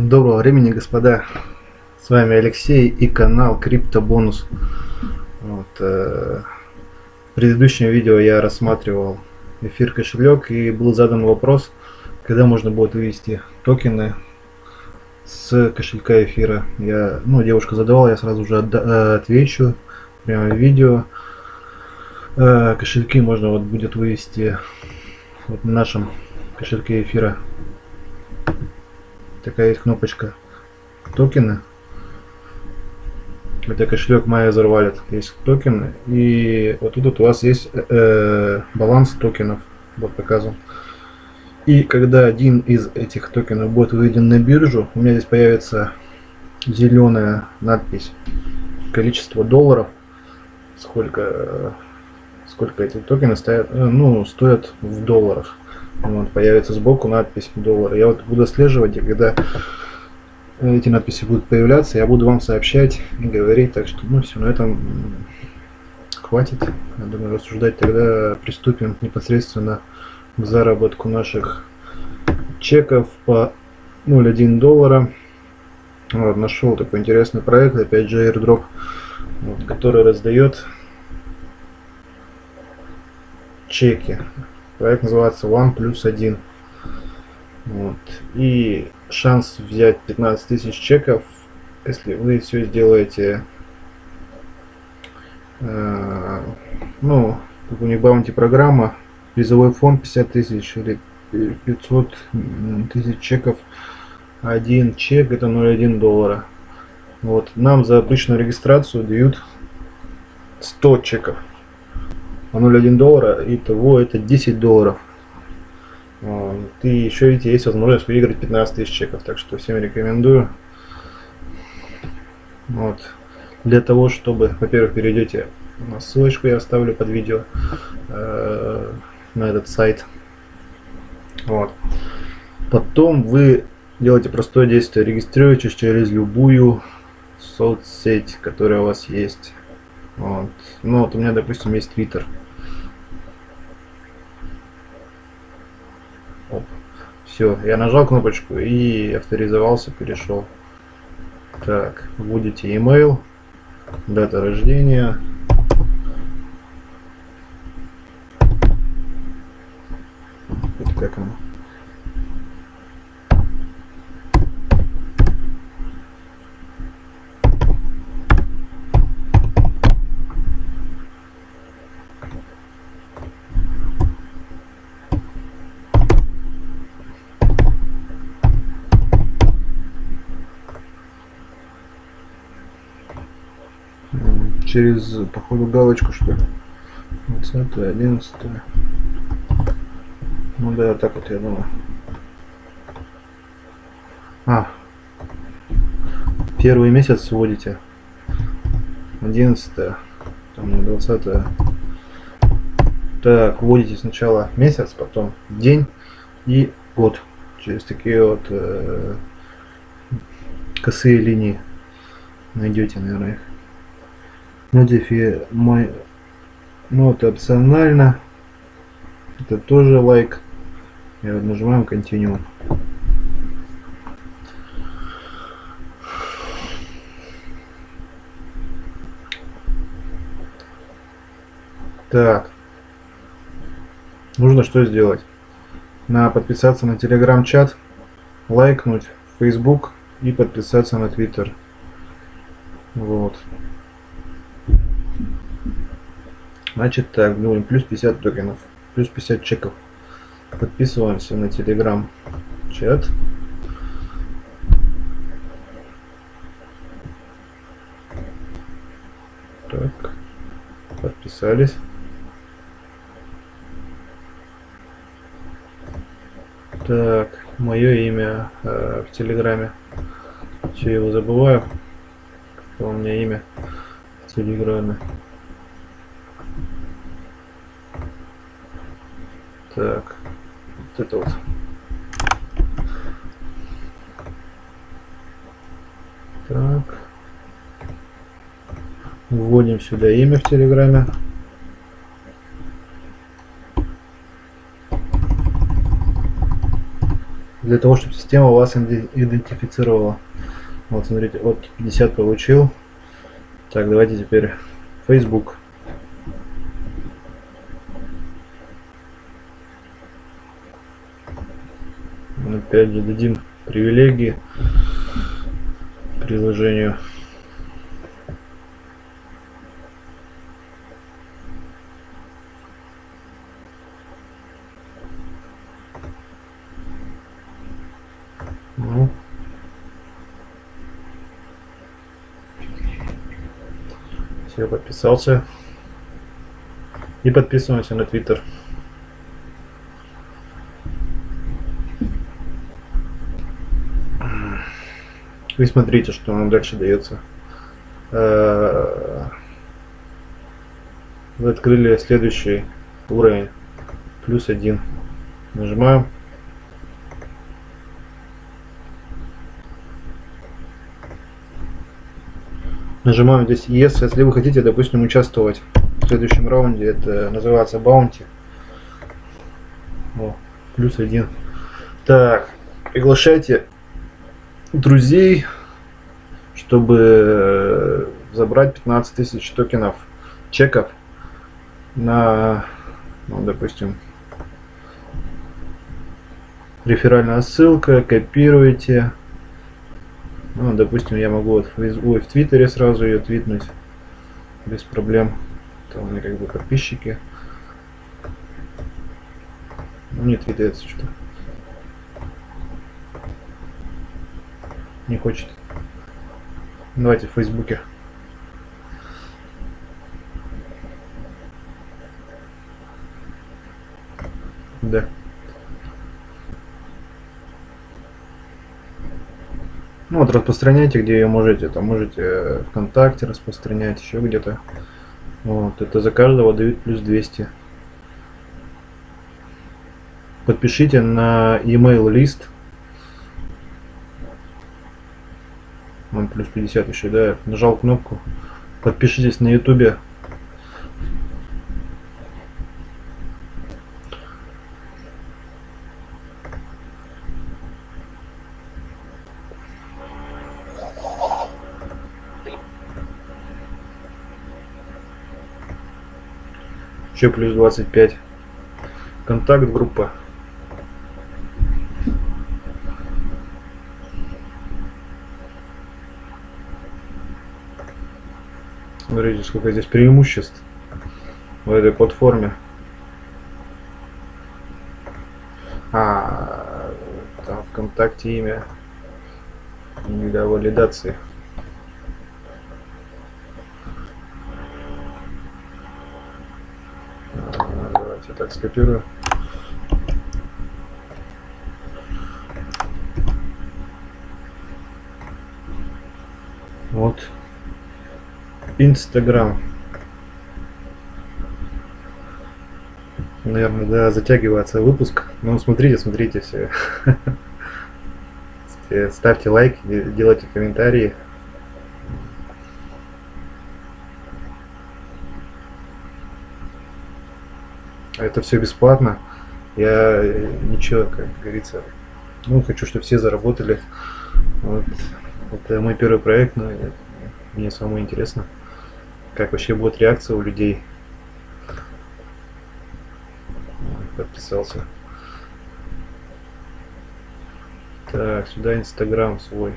Доброго времени, господа. С вами Алексей и канал Криптобонус. Вот, э, в предыдущем видео я рассматривал эфир кошелек и был задан вопрос, когда можно будет вывести токены с кошелька эфира. Я, ну, девушка задавала, я сразу же э, отвечу прямо в видео. Э, кошельки можно вот будет вывести вот на нашем кошельке эфира такая есть кнопочка токены. Это кошелек Maya Wallet. Есть токены. И вот тут у вас есть э, баланс токенов. Вот показан. И когда один из этих токенов будет выведен на биржу, у меня здесь появится зеленая надпись количество долларов, сколько сколько эти токены стоят, э, ну, стоят в долларах. Вот, появится сбоку надпись доллар. Я вот буду отслеживать, и когда эти надписи будут появляться, я буду вам сообщать и говорить. Так что, ну все, на этом хватит. Я думаю, рассуждать тогда приступим непосредственно к заработку наших чеков по 0,1 доллара. Вот, нашел такой интересный проект, опять же airdrop, вот, который раздает чеки. Проект называется One плюс 1. Вот. И шанс взять 15 тысяч чеков, если вы все сделаете, э, ну, как у них баунти программа, призовой фонд 50 тысяч или 500 тысяч чеков. Один чек это 0,1 доллара. Вот. Нам за обычную регистрацию дают 100 чеков 0,1 доллара, и того это 10 долларов. И еще видите, есть возможность выиграть 15 тысяч чеков, так что всем рекомендую. Вот. Для того, чтобы, во-первых, перейдете ссылочку, я оставлю под видео э, на этот сайт. Вот. Потом вы делаете простое действие, регистрируетесь через любую соцсеть, которая у вас есть. Вот. Ну вот у меня, допустим, есть Twitter. Все, я нажал кнопочку и авторизовался, перешел. Так, вводите email, дата рождения. Это как оно? Через, походу, галочку, что ли. 20 11 Ну да, так вот я думаю. А, первый месяц вводите. 11 там 20 так вводите сначала месяц потом день и год через такие вот э, косые линии найдете наверное их Notify мой это опционально это тоже лайк. И вот нажимаем continue так. Нужно что сделать? На подписаться на телеграм-чат лайкнуть facebook и подписаться на twitter вот Значит так, говорим, плюс 50 токенов, плюс 50 чеков. Подписываемся на телеграм чат. Так, подписались. Так, мое имя э, в Телеграме. Все его забываю. У меня имя в Телеграме. Так, вот это вот. Так. Вводим сюда имя в Телеграме. для того, чтобы система вас идентифицировала. Вот, смотрите, вот 50 получил. Так, давайте теперь Facebook. Опять дадим привилегии приложению. Ну. Все, подписался. И подписываемся на Твиттер. Вы смотрите, что нам дальше дается. Э, вы открыли следующий уровень. Плюс один. Нажимаем. Нажимаем здесь Yes, если вы хотите, допустим, участвовать в следующем раунде. Это называется Bounty. О, плюс один. Так, приглашайте друзей, чтобы э, забрать 15 тысяч токенов чеков на, ну, допустим, реферальная ссылка, копируйте. Ну, допустим, я могу вот в, ой, в Твиттере сразу ее твитнуть без проблем. Там у меня как бы подписчики. Ну, не твитается что. Не хочет. Давайте в Фейсбуке. Да. Ну вот распространяйте, где ее можете. Там можете ВКонтакте распространять, еще где-то. Вот, это за каждого дают плюс 200. Подпишите на email лист Он плюс 50 еще, да. Нажал кнопку. Подпишитесь на ютубе. Еще плюс 25. Контакт группа. Смотрите, сколько здесь преимуществ в этой платформе. А, там ВКонтакте имя для валидации. А, давайте так скопирую. Вот. Инстаграм. Наверное, да, затягивается выпуск. Ну, смотрите, смотрите все. Ставьте лайк, делайте комментарии. Это все бесплатно. Я ничего, как говорится, ну, хочу, чтобы все заработали. Вот. Это мой первый проект, но мне самому интересно как вообще будет реакция у людей. Подписался. Так, сюда Инстаграм свой.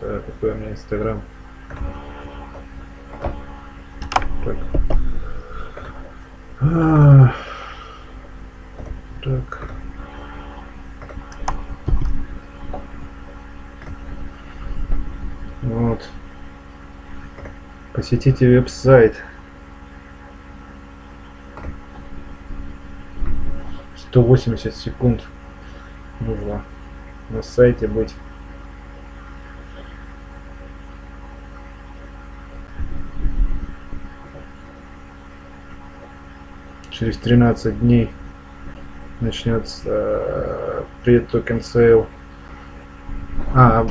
Так, какой у меня Инстаграм? Так. А. Вот. Посетите веб-сайт. 180 секунд нужно на сайте быть. Через 13 дней начнется э, pre-token sale. А,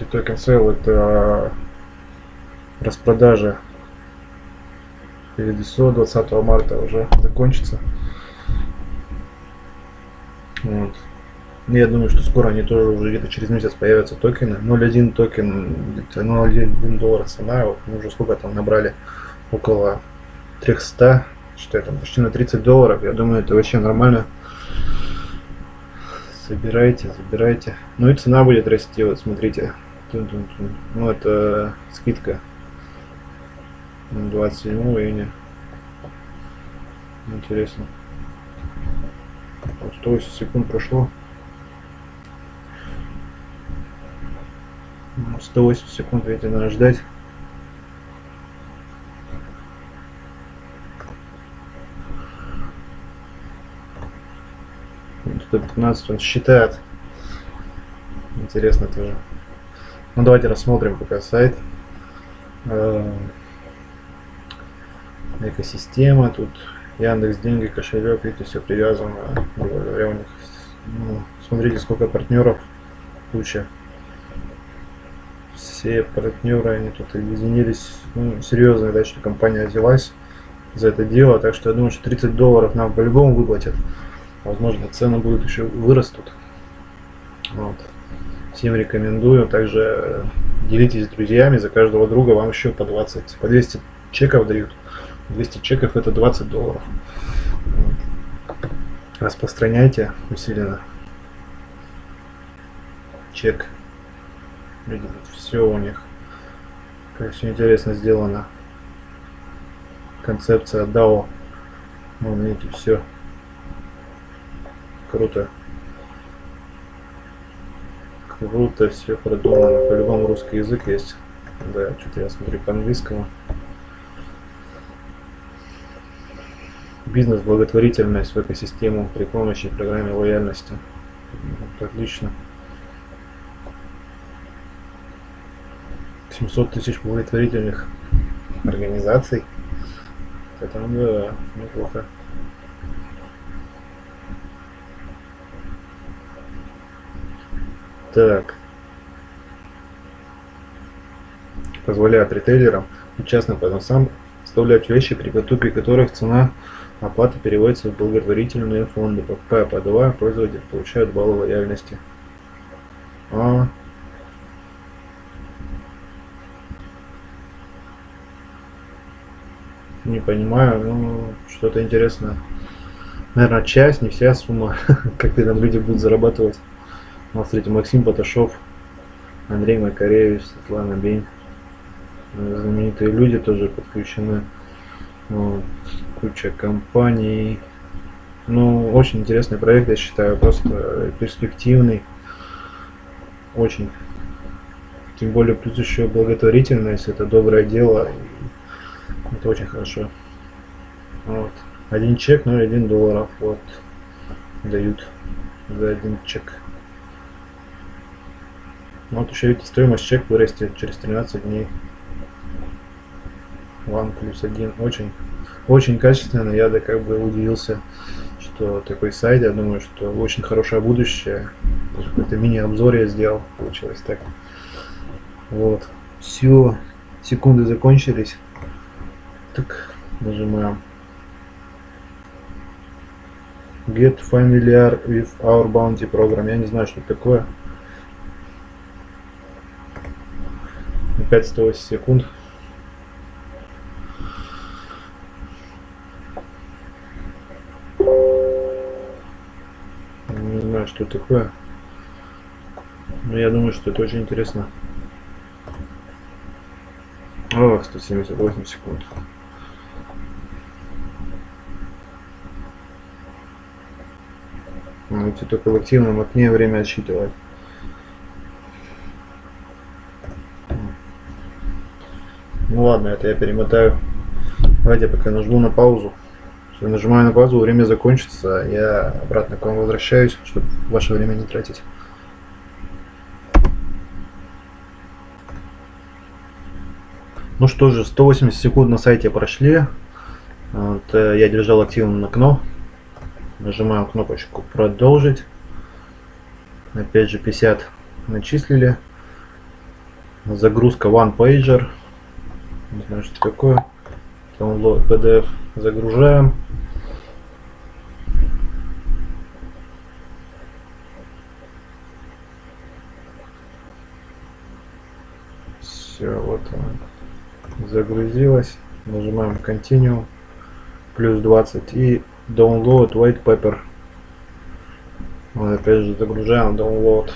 pre-token sale это распродажа перед ИСО 20 марта уже закончится. Вот. Я думаю, что скоро они тоже уже где-то через месяц появятся токены. 0.1 токен, где-то 0.1 доллар цена. Вот мы уже сколько там набрали? Около 300, что это, почти на 30 долларов. Я думаю, это вообще нормально. Собирайте, забирайте. Ну и цена будет расти, вот смотрите. Ну это скидка. 27 июня. Интересно. 180 секунд прошло. 180 секунд, видите, надо ждать. Тут 15 он считает. Интересно тоже. Ну давайте рассмотрим пока сайт. Э, экосистема тут Яндекс деньги, кошелек, видите, все привязано. Говоря, у них, ну, смотрите, сколько партнеров, куча. Все партнеры, они тут объединились. Ну, серьезно, да, что компания взялась за это дело. Так что я думаю, что 30 долларов нам по-любому выплатят. Возможно, цены будут еще вырастут. Вот. Всем рекомендую. Также делитесь с друзьями. За каждого друга вам еще по 20, по 200 чеков дают. 200 чеков это 20 долларов. Распространяйте усиленно. Чек. Видите, все у них. Все интересно сделано. Концепция DAO. Вон, видите, все. Круто. Круто все продумано. По-любому русский язык есть. Да, что-то я смотрю по-английскому. Бизнес благотворительность в экосистему при помощи программы лояльности. Вот, отлично. 700 тысяч благотворительных организаций. Это да, неплохо. Так. Позволяет ритейлерам и частным продавцам вставлять вещи, при покупке которых цена Оплата переводится в благотворительные фонды. Покупая подавая, пользователь получает баллы лояльности. А. Не понимаю, ну что-то интересное. Наверное, часть, не вся сумма, как там люди будут зарабатывать. Вот, смотрите, Максим Поташов, Андрей Макаревич, Светлана Бень. Знаменитые люди тоже подключены. Вот куча компаний. Ну, очень интересный проект, я считаю, просто перспективный. Очень. Тем более, плюс еще благотворительность, это доброе дело. Это очень хорошо. Вот. Один чек, ну и один долларов. Вот. Дают за один чек. Вот еще видите, стоимость чек вырастет через 13 дней. One плюс один. Очень очень качественно. Я да как бы удивился, что такой сайт. Я думаю, что очень хорошее будущее. Даже какой-то мини-обзор я сделал. Получилось так. Вот. Все. Секунды закончились. Так, нажимаем. Get familiar with our bounty program. Я не знаю, что это такое. Опять 108 секунд. Что такое. Но я думаю, что это очень интересно. О, 178 секунд. Можете только в активном окне время отсчитывать. Ну ладно, это я перемотаю. Давайте пока нажму на паузу. Все, нажимаю на паузу, время закончится, я обратно к вам возвращаюсь, чтобы ваше время не тратить. Ну что же, 180 секунд на сайте прошли. Вот, э, я держал активным окно. Нажимаем кнопочку продолжить. Опять же 50 начислили. Загрузка One Pager. Не знаю, что такое. Download PDF загружаем. Все, вот она загрузилась. Нажимаем Continue. Плюс 20 и Download White Paper. Вот опять же загружаем Download.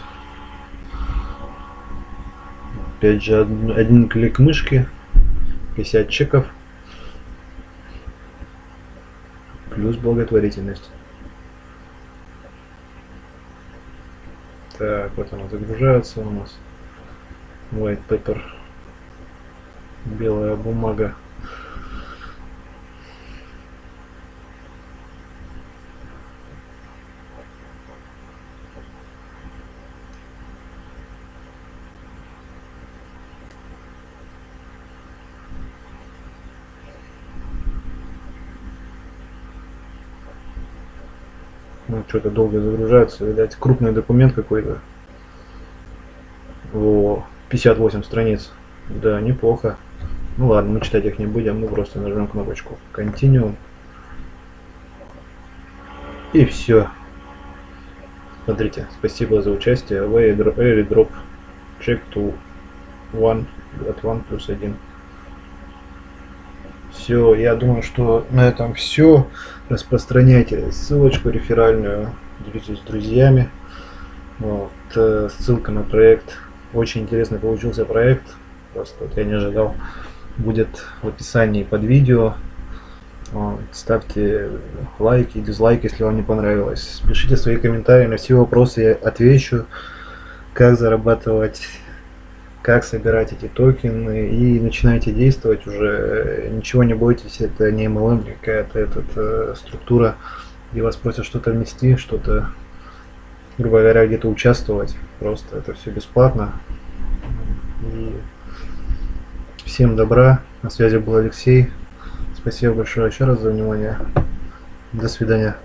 Опять же один, один клик мышки. 50 чеков. Плюс благотворительность. Так, вот она загружается у нас. White paper. Белая бумага. Ну, что-то долго загружается, видать, крупный документ какой-то. О, 58 страниц. Да, неплохо. Ну ладно, мы читать их не будем, мы просто нажмем кнопочку Continue. И все. Смотрите, спасибо за участие. Airdrop check to one от one плюс один. Все, я думаю, что на этом все. Распространяйте ссылочку реферальную, делитесь с друзьями. Вот, э, ссылка на проект. Очень интересный получился проект. Просто вот я не ожидал. Будет в описании под видео. Ставьте лайки, дизлайки, если вам не понравилось. Пишите свои комментарии на все вопросы, я отвечу. Как зарабатывать как собирать эти токены и начинаете действовать уже, ничего не бойтесь, это не MLM какая-то, это э, структура, где вас просят что-то внести, что-то, грубо говоря, где-то участвовать, просто это все бесплатно. И всем добра, на связи был Алексей, спасибо большое еще раз за внимание, до свидания.